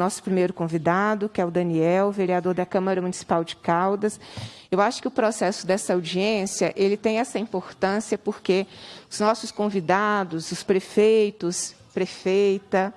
nosso primeiro convidado, que é o Daniel, vereador da Câmara Municipal de Caldas. Eu acho que o processo dessa audiência ele tem essa importância porque os nossos convidados, os prefeitos, prefeita,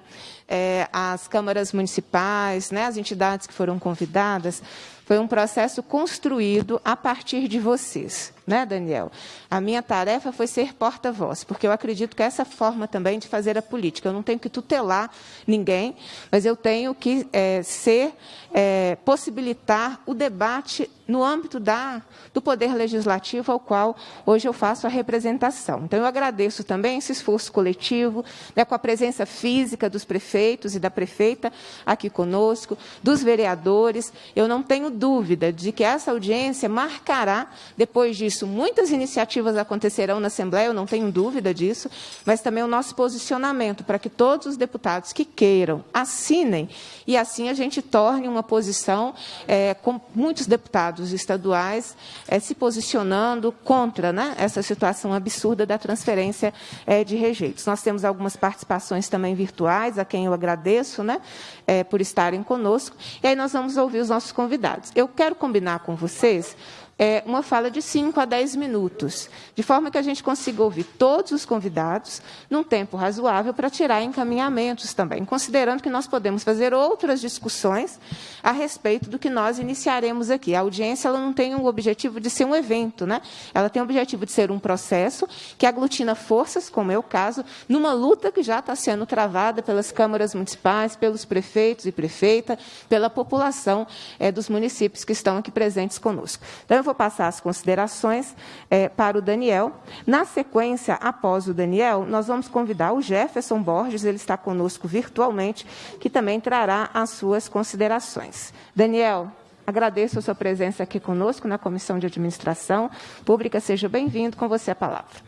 é, as câmaras municipais, né, as entidades que foram convidadas, foi um processo construído a partir de vocês né, Daniel? A minha tarefa foi ser porta-voz, porque eu acredito que essa forma também de fazer a política. Eu não tenho que tutelar ninguém, mas eu tenho que é, ser, é, possibilitar o debate no âmbito da, do Poder Legislativo, ao qual hoje eu faço a representação. Então, eu agradeço também esse esforço coletivo, né, com a presença física dos prefeitos e da prefeita aqui conosco, dos vereadores. Eu não tenho dúvida de que essa audiência marcará, depois disso, disso, muitas iniciativas acontecerão na Assembleia, eu não tenho dúvida disso, mas também o nosso posicionamento para que todos os deputados que queiram assinem e assim a gente torne uma posição é, com muitos deputados estaduais é, se posicionando contra né, essa situação absurda da transferência é, de rejeitos. Nós temos algumas participações também virtuais, a quem eu agradeço né, é, por estarem conosco, e aí nós vamos ouvir os nossos convidados. Eu quero combinar com vocês é, uma fala de 5 a 10 minutos, de forma que a gente consiga ouvir todos os convidados num tempo razoável para tirar encaminhamentos também, considerando que nós podemos fazer outras discussões a respeito do que nós iniciaremos aqui. A audiência ela não tem o objetivo de ser um evento, né? ela tem o objetivo de ser um processo que aglutina forças, como é o caso, numa luta que já está sendo travada pelas câmaras municipais, pelos prefeitos e prefeita, pela população é, dos municípios que estão aqui presentes conosco. Então, eu vou passar as considerações é, para o Daniel. Na sequência, após o Daniel, nós vamos convidar o Jefferson Borges, ele está conosco virtualmente, que também trará as suas considerações. Daniel, agradeço a sua presença aqui conosco na Comissão de Administração Pública. Seja bem-vindo. Com você a palavra.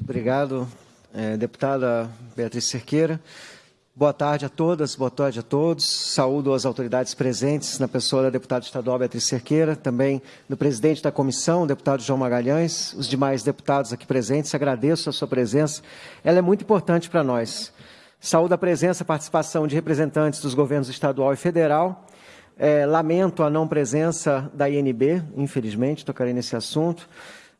Obrigado, é, deputada Beatriz Cerqueira. Boa tarde a todas, boa tarde a todos. Saúdo as autoridades presentes, na pessoa da deputada estadual Beatriz Cerqueira, também do presidente da comissão, deputado João Magalhães, os demais deputados aqui presentes. Agradeço a sua presença, ela é muito importante para nós. Saúdo a presença e participação de representantes dos governos estadual e federal. É, lamento a não presença da INB, infelizmente, tocarei nesse assunto.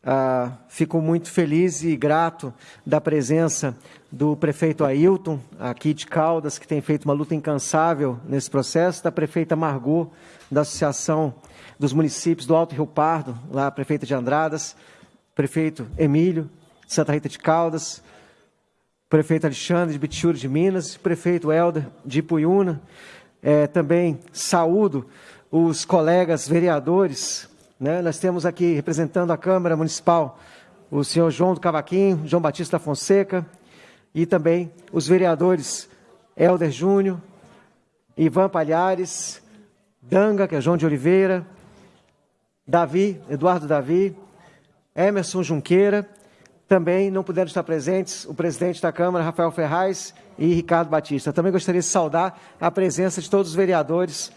Ah, fico muito feliz e grato da presença do prefeito Ailton, aqui de Caldas, que tem feito uma luta incansável nesse processo, da prefeita Margot, da Associação dos Municípios do Alto Rio Pardo, lá prefeita de Andradas, prefeito Emílio, de Santa Rita de Caldas, prefeito Alexandre de Bichuri de Minas, prefeito Helder de Ipuiuna, é, também saúdo os colegas vereadores né? Nós temos aqui, representando a Câmara Municipal, o senhor João do Cavaquinho, João Batista Fonseca, e também os vereadores Helder Júnior, Ivan Palhares, Danga, que é João de Oliveira, Davi, Eduardo Davi, Emerson Junqueira, também não puderam estar presentes o presidente da Câmara, Rafael Ferraz, e Ricardo Batista. Também gostaria de saudar a presença de todos os vereadores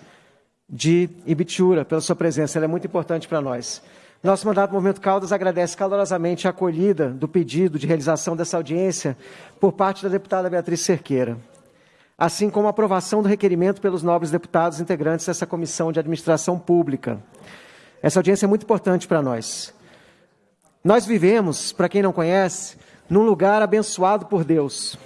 de Ibitura, pela sua presença, ela é muito importante para nós. Nosso mandato Movimento Caldas agradece calorosamente a acolhida do pedido de realização dessa audiência por parte da deputada Beatriz Cerqueira, assim como a aprovação do requerimento pelos nobres deputados integrantes dessa Comissão de Administração Pública. Essa audiência é muito importante para nós. Nós vivemos, para quem não conhece, num lugar abençoado por Deus.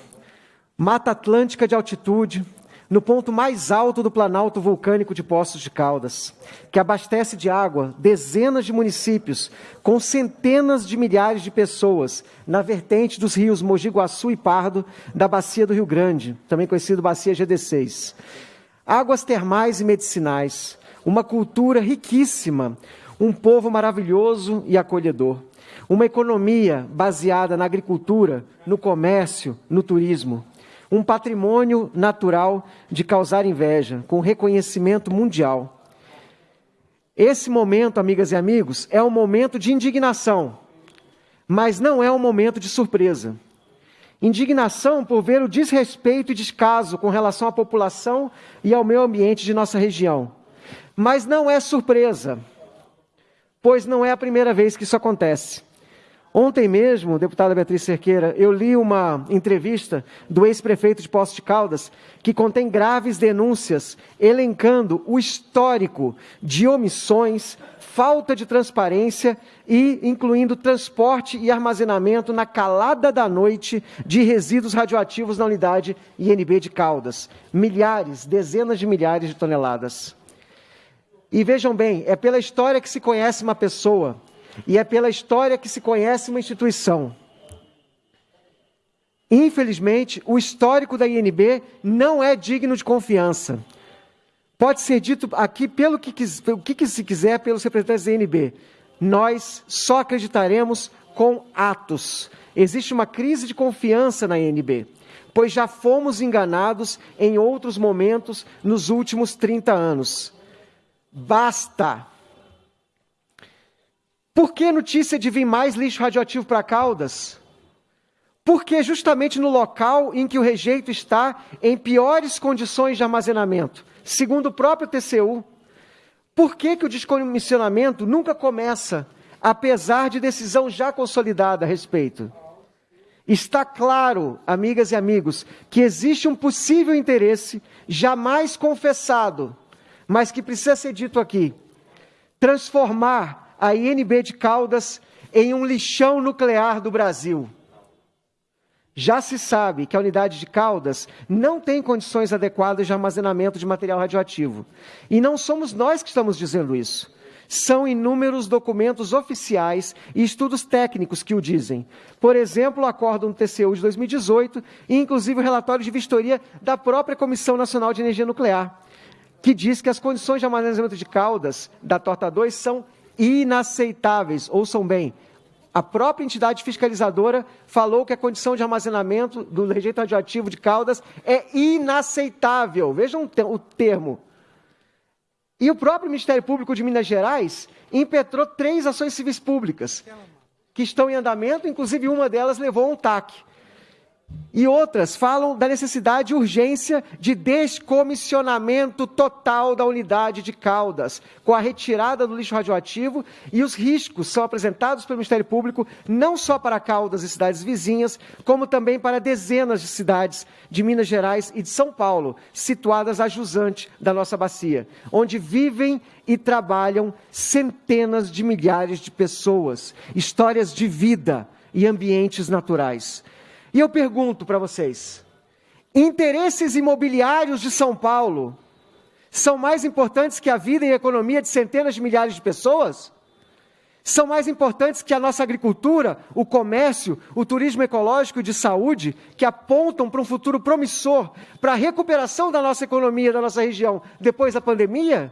Mata Atlântica de altitude, no ponto mais alto do planalto vulcânico de Poços de Caldas, que abastece de água dezenas de municípios, com centenas de milhares de pessoas, na vertente dos rios Mogi Guaçu e Pardo, da Bacia do Rio Grande, também conhecido Bacia GD6. Águas termais e medicinais, uma cultura riquíssima, um povo maravilhoso e acolhedor. Uma economia baseada na agricultura, no comércio, no turismo um patrimônio natural de causar inveja, com reconhecimento mundial. Esse momento, amigas e amigos, é um momento de indignação, mas não é um momento de surpresa. Indignação por ver o desrespeito e descaso com relação à população e ao meio ambiente de nossa região. Mas não é surpresa, pois não é a primeira vez que isso acontece. Ontem mesmo, deputada Beatriz Cerqueira, eu li uma entrevista do ex-prefeito de Poços de Caldas, que contém graves denúncias, elencando o histórico de omissões, falta de transparência e incluindo transporte e armazenamento na calada da noite de resíduos radioativos na unidade INB de Caldas. Milhares, dezenas de milhares de toneladas. E vejam bem, é pela história que se conhece uma pessoa, e é pela história que se conhece uma instituição. Infelizmente, o histórico da INB não é digno de confiança. Pode ser dito aqui pelo que, o que se quiser pelos representantes da INB. Nós só acreditaremos com atos. Existe uma crise de confiança na INB, pois já fomos enganados em outros momentos nos últimos 30 anos. Basta! Por que notícia de vir mais lixo radioativo para Caldas? Porque justamente no local em que o rejeito está em piores condições de armazenamento, segundo o próprio TCU. Por que, que o descomissionamento nunca começa, apesar de decisão já consolidada a respeito? Está claro, amigas e amigos, que existe um possível interesse jamais confessado, mas que precisa ser dito aqui. Transformar a INB de Caldas em um lixão nuclear do Brasil. Já se sabe que a unidade de Caldas não tem condições adequadas de armazenamento de material radioativo. E não somos nós que estamos dizendo isso. São inúmeros documentos oficiais e estudos técnicos que o dizem. Por exemplo, o acórdão do TCU de 2018 e, inclusive, o relatório de vistoria da própria Comissão Nacional de Energia Nuclear, que diz que as condições de armazenamento de Caldas da Torta 2 são inaceitáveis. Ouçam bem, a própria entidade fiscalizadora falou que a condição de armazenamento do rejeito radioativo de Caldas é inaceitável. Vejam o termo. E o próprio Ministério Público de Minas Gerais impetrou três ações civis públicas que estão em andamento, inclusive uma delas levou um TAC. E outras falam da necessidade e urgência de descomissionamento total da unidade de Caldas, com a retirada do lixo radioativo, e os riscos são apresentados pelo Ministério Público não só para Caldas e cidades vizinhas, como também para dezenas de cidades de Minas Gerais e de São Paulo, situadas a jusante da nossa bacia, onde vivem e trabalham centenas de milhares de pessoas, histórias de vida e ambientes naturais. E eu pergunto para vocês: interesses imobiliários de São Paulo são mais importantes que a vida e a economia de centenas de milhares de pessoas? São mais importantes que a nossa agricultura, o comércio, o turismo ecológico e de saúde, que apontam para um futuro promissor, para a recuperação da nossa economia, da nossa região, depois da pandemia?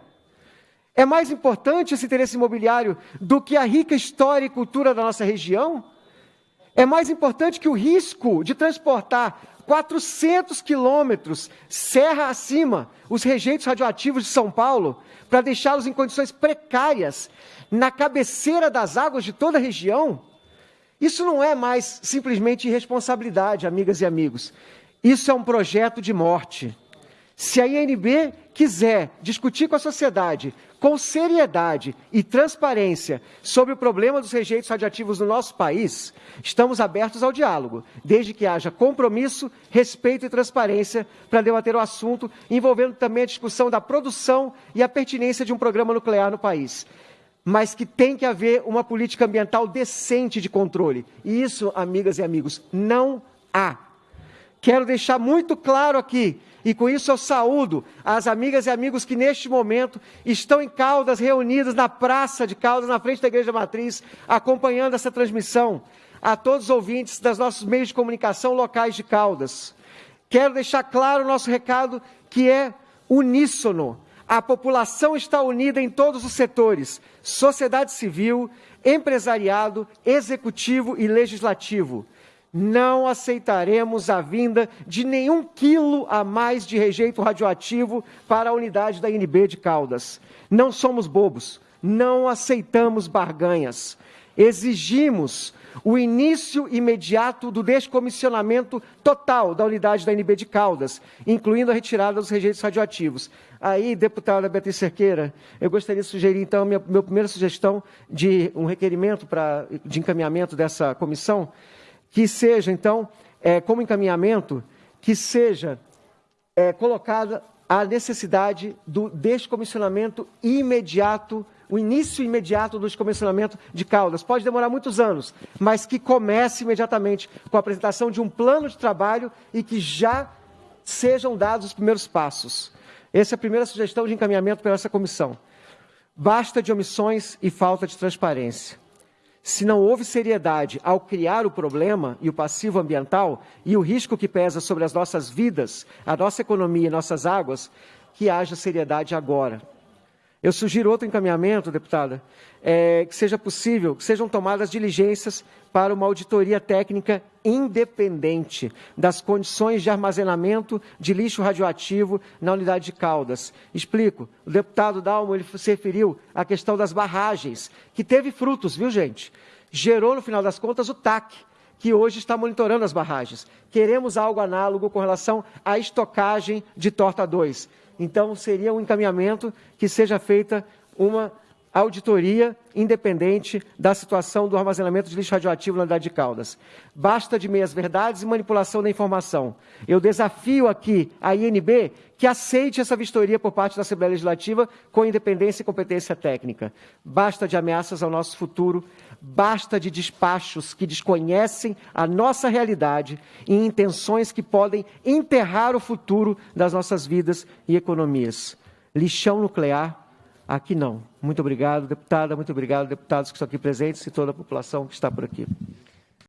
É mais importante esse interesse imobiliário do que a rica história e cultura da nossa região? É mais importante que o risco de transportar 400 quilômetros serra acima os rejeitos radioativos de São Paulo para deixá-los em condições precárias na cabeceira das águas de toda a região. Isso não é mais simplesmente irresponsabilidade, amigas e amigos. Isso é um projeto de morte. Se a INB quiser discutir com a sociedade com seriedade e transparência sobre o problema dos rejeitos radioativos no nosso país, estamos abertos ao diálogo, desde que haja compromisso, respeito e transparência para debater o assunto, envolvendo também a discussão da produção e a pertinência de um programa nuclear no país. Mas que tem que haver uma política ambiental decente de controle. E isso, amigas e amigos, não há. Quero deixar muito claro aqui e com isso eu saúdo as amigas e amigos que neste momento estão em Caldas, reunidos na praça de Caldas, na frente da Igreja Matriz, acompanhando essa transmissão. A todos os ouvintes dos nossos meios de comunicação locais de Caldas. Quero deixar claro o nosso recado que é uníssono. A população está unida em todos os setores: sociedade civil, empresariado, executivo e legislativo não aceitaremos a vinda de nenhum quilo a mais de rejeito radioativo para a unidade da INB de Caldas. Não somos bobos, não aceitamos barganhas. exigimos o início imediato do descomissionamento total da unidade da NB de Caldas, incluindo a retirada dos rejeitos radioativos. Aí, deputada Beatriz Cerqueira, eu gostaria de sugerir, então, minha, minha primeira sugestão de um requerimento pra, de encaminhamento dessa comissão, que seja, então, é, como encaminhamento, que seja é, colocada a necessidade do descomissionamento imediato o início imediato do descomissionamento de Caldas. Pode demorar muitos anos, mas que comece imediatamente com a apresentação de um plano de trabalho e que já sejam dados os primeiros passos. Essa é a primeira sugestão de encaminhamento para essa comissão. Basta de omissões e falta de transparência. Se não houve seriedade ao criar o problema e o passivo ambiental e o risco que pesa sobre as nossas vidas, a nossa economia e nossas águas, que haja seriedade agora. Eu sugiro outro encaminhamento, deputada, é, que seja possível, que sejam tomadas diligências para uma auditoria técnica independente das condições de armazenamento de lixo radioativo na unidade de Caldas. Explico. O deputado Dalmo ele se referiu à questão das barragens, que teve frutos, viu, gente? Gerou, no final das contas, o TAC, que hoje está monitorando as barragens. Queremos algo análogo com relação à estocagem de Torta 2. Então, seria um encaminhamento que seja feita uma auditoria independente da situação do armazenamento de lixo radioativo na unidade de Caldas. Basta de meias-verdades e manipulação da informação. Eu desafio aqui a INB que aceite essa vistoria por parte da Assembleia Legislativa com independência e competência técnica. Basta de ameaças ao nosso futuro, basta de despachos que desconhecem a nossa realidade e intenções que podem enterrar o futuro das nossas vidas e economias. Lixão nuclear Aqui não. Muito obrigado, deputada. Muito obrigado, deputados que estão aqui presentes e toda a população que está por aqui.